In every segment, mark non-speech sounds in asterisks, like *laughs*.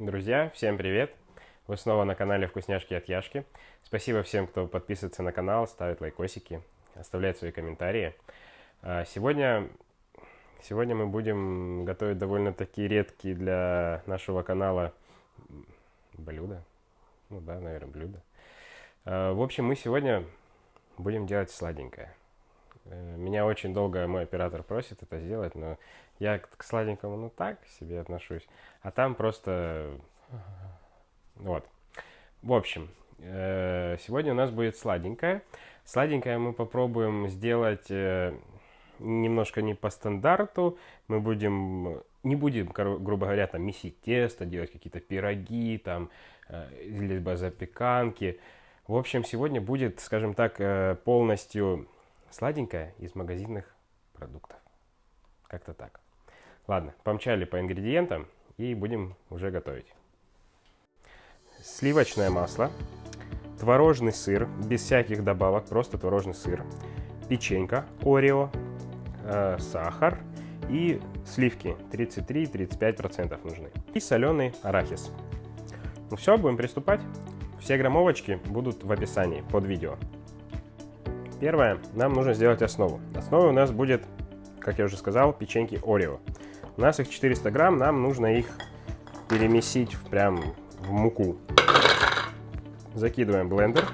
Друзья, всем привет! Вы снова на канале Вкусняшки от Яшки. Спасибо всем, кто подписывается на канал, ставит лайкосики, оставляет свои комментарии. А, сегодня, сегодня мы будем готовить довольно-таки редкие для нашего канала блюда. Ну да, наверное, блюда. А, в общем, мы сегодня будем делать сладенькое. Э, меня очень долго мой оператор просит это сделать, но я к сладенькому, ну так себе отношусь. А там просто... Вот. В общем, э, сегодня у нас будет сладенькое. Сладенькое мы попробуем сделать э, немножко не по стандарту. Мы будем... Не будем, грубо говоря, там месить тесто, делать какие-то пироги, там, либо запеканки. В общем, сегодня будет, скажем так, полностью сладенькое из магазинных продуктов. Как-то так. Ладно, помчали по ингредиентам и будем уже готовить. Сливочное масло, творожный сыр, без всяких добавок, просто творожный сыр, печенька Орео, э, сахар и сливки 33-35% нужны. И соленый арахис. Ну все, будем приступать. Все граммовочки будут в описании под видео. Первое, нам нужно сделать основу. Основой у нас будет, как я уже сказал, печеньки Орео. У нас их 400 грамм, нам нужно их перемесить прям в муку. Закидываем блендер.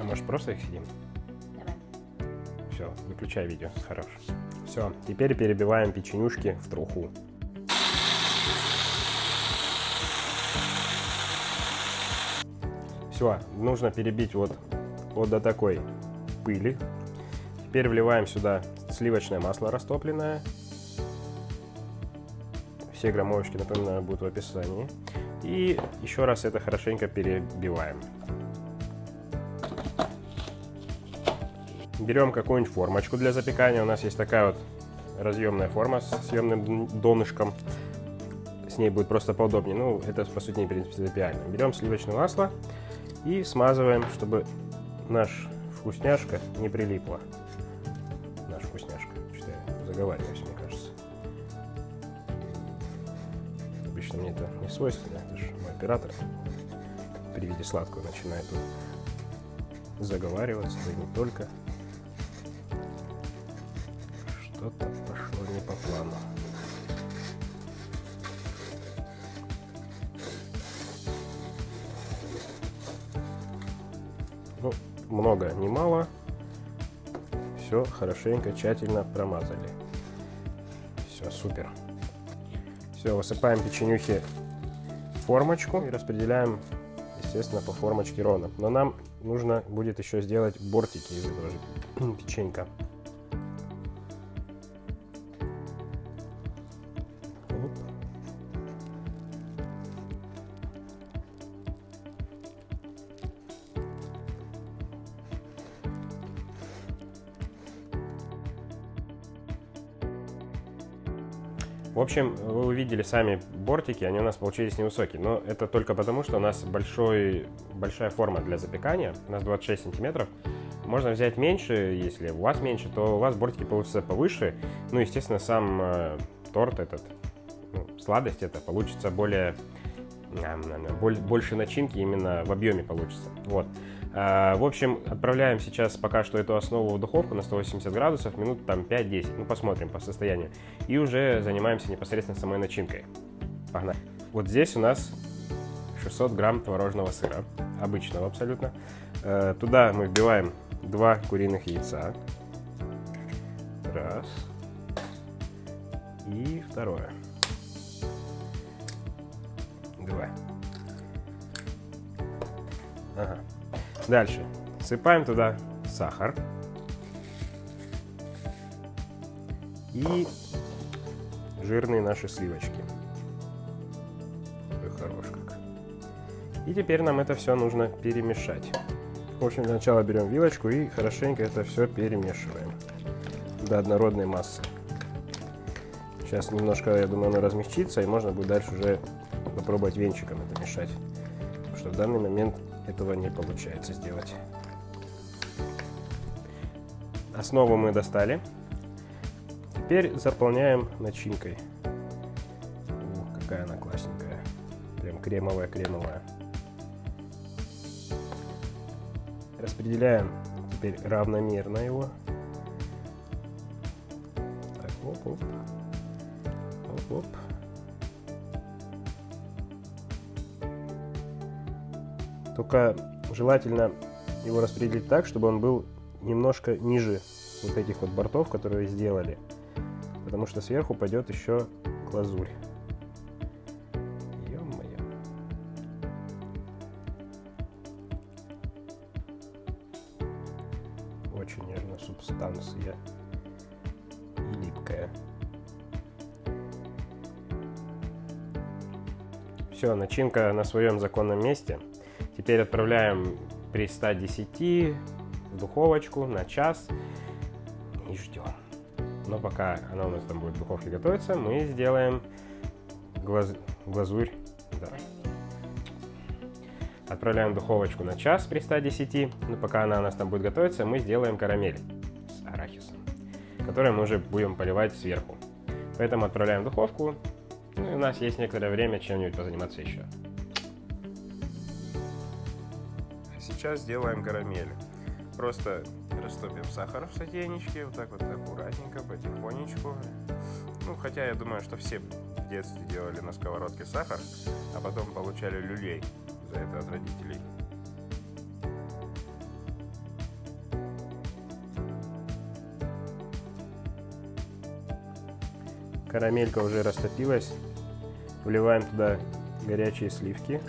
А может просто их съедим? Все, выключай видео. Хорош. Все, теперь перебиваем печенюшки в труху. Все, нужно перебить вот, вот до такой пыли. Теперь вливаем сюда сливочное масло растопленное. Все граммовочки, напоминаю, будут в описании. И еще раз это хорошенько перебиваем. Берем какую-нибудь формочку для запекания. У нас есть такая вот разъемная форма с съемным донышком. С ней будет просто поудобнее. Ну, это, по сути, не принципиально. Берем сливочное масло и смазываем, чтобы наш вкусняшка не прилипла. Наш вкусняшка. Что я заговариваюсь, мне кажется. Обычно мне это не свойственно. Это же мой оператор при виде сладкого начинает заговариваться, да и не только что-то пошло не по плану. Ну, много, не мало. Все хорошенько, тщательно промазали. Все, супер. Все, высыпаем печенюхи в формочку и распределяем, естественно, по формочке ровно. Но нам нужно будет еще сделать бортики из этого *clears throat* печенька. В общем, вы увидели сами бортики, они у нас получились невысокие, но это только потому, что у нас большой, большая форма для запекания, у нас 26 сантиметров. Можно взять меньше, если у вас меньше, то у вас бортики получатся повыше. Ну, естественно, сам э, торт этот, ну, сладость это получится более, больше начинки именно в объеме получится. Вот. А, в общем, отправляем сейчас пока что эту основу в духовку на 180 градусов, минут там 5-10, ну посмотрим по состоянию. И уже занимаемся непосредственно самой начинкой. Погнали. Вот здесь у нас 600 грамм творожного сыра, обычного абсолютно. Э, туда мы вбиваем два куриных яйца. Раз. И второе. Два. Ага. Дальше. Сыпаем туда сахар. И жирные наши сливочки. Ой, хорош как. И теперь нам это все нужно перемешать. В общем, для начала берем вилочку и хорошенько это все перемешиваем до однородной массы. Сейчас немножко, я думаю, оно размягчится, и можно будет дальше уже попробовать венчиком это мешать. что в данный момент этого не получается сделать. Основу мы достали. Теперь заполняем начинкой. О, какая она классненькая. Прям кремовая-кремовая. Распределяем теперь равномерно его. Оп-оп. Оп-оп. Только желательно его распределить так, чтобы он был немножко ниже вот этих вот бортов, которые сделали. Потому что сверху пойдет еще глазурь. Очень нежная субстанция. И липкая. Все, начинка на своем законном месте. Теперь отправляем при 110 в духовочку на час и ждем. Но пока она у нас там будет в духовке готовиться, мы сделаем глаз... глазурь. Да. Отправляем в духовочку на час при 110. Но пока она у нас там будет готовиться, мы сделаем карамель с арахисом, который мы уже будем поливать сверху. Поэтому отправляем в духовку. Ну и у нас есть некоторое время чем-нибудь позаниматься еще. Сейчас сделаем карамель. Просто растопим сахар в сотейничке, вот так вот аккуратненько, потихонечку. Ну, хотя я думаю, что все в детстве делали на сковородке сахар, а потом получали люлей за это от родителей. Карамелька уже растопилась. Вливаем туда горячие сливки.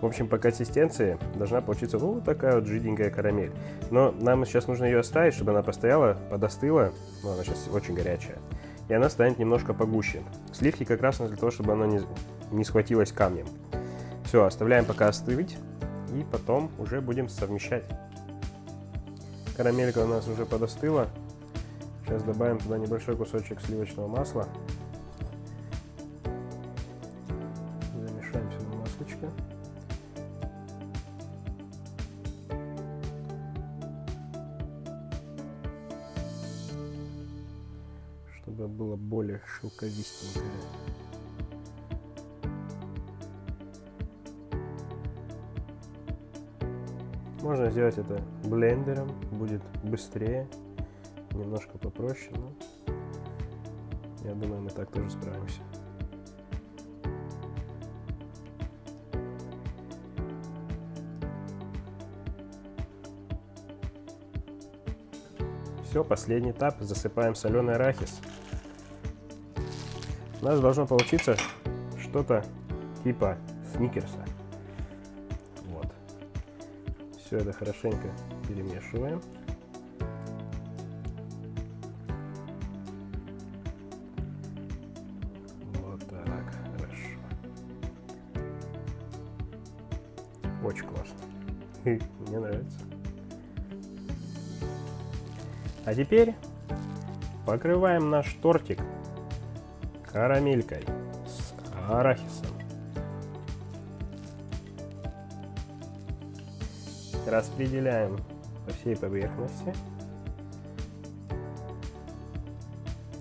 В общем, по консистенции должна получиться вот такая вот жиденькая карамель. Но нам сейчас нужно ее оставить, чтобы она постояла, подостыла. Ну, она сейчас очень горячая. И она станет немножко погуще. Сливки как раз для того, чтобы она не, не схватилась камнем. Все, оставляем пока остыть. И потом уже будем совмещать. Карамелька у нас уже подостыла. Сейчас добавим туда небольшой кусочек сливочного масла. Чтобы было более шелковистенькое. Можно сделать это блендером, будет быстрее, немножко попроще, но я думаю, мы так тоже справимся. Все, последний этап, засыпаем соленый арахис. У нас должно получиться что-то типа сникерса. Вот. Все это хорошенько перемешиваем. Вот так, хорошо. Очень классно. Мне нравится. А теперь покрываем наш тортик карамелькой с арахисом. Распределяем по всей поверхности.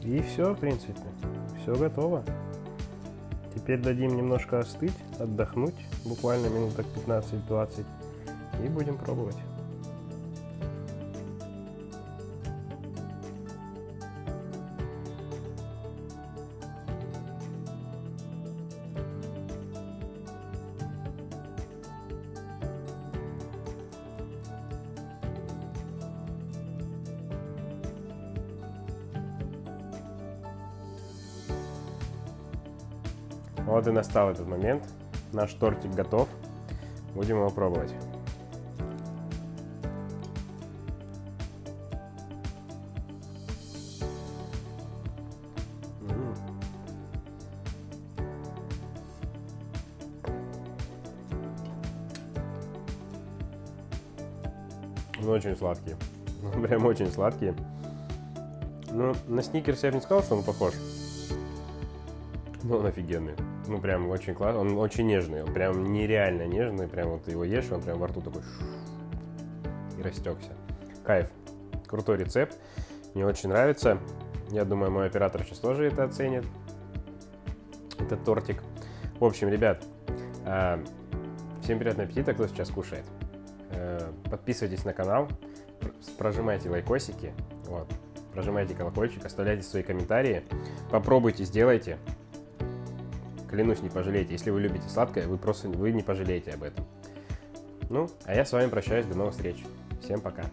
И все, в принципе, все готово. Теперь дадим немножко остыть, отдохнуть, буквально минуток 15-20, и будем пробовать. Вот и настал этот момент. Наш тортик готов. Будем его пробовать. Он очень сладкий. *laughs* Прям очень сладкий. Ну, на сникерс я бы не сказал, что он похож. Но он офигенный. Ну, прям очень классный. Он очень нежный. Он прям нереально нежный. Прям вот его ешь, он прям во рту такой и растекся. Кайф. Крутой рецепт. Мне очень нравится. Я думаю, мой оператор сейчас тоже это оценит. Этот тортик. В общем, ребят, а, всем приятного аппетита, кто сейчас кушает. Э, подписывайтесь на канал, прожимайте лайкосики, вот, прожимайте колокольчик, оставляйте свои комментарии. Попробуйте, сделайте. Клянусь, не пожалеете. Если вы любите сладкое, вы просто вы не пожалеете об этом. Ну, а я с вами прощаюсь. До новых встреч. Всем пока.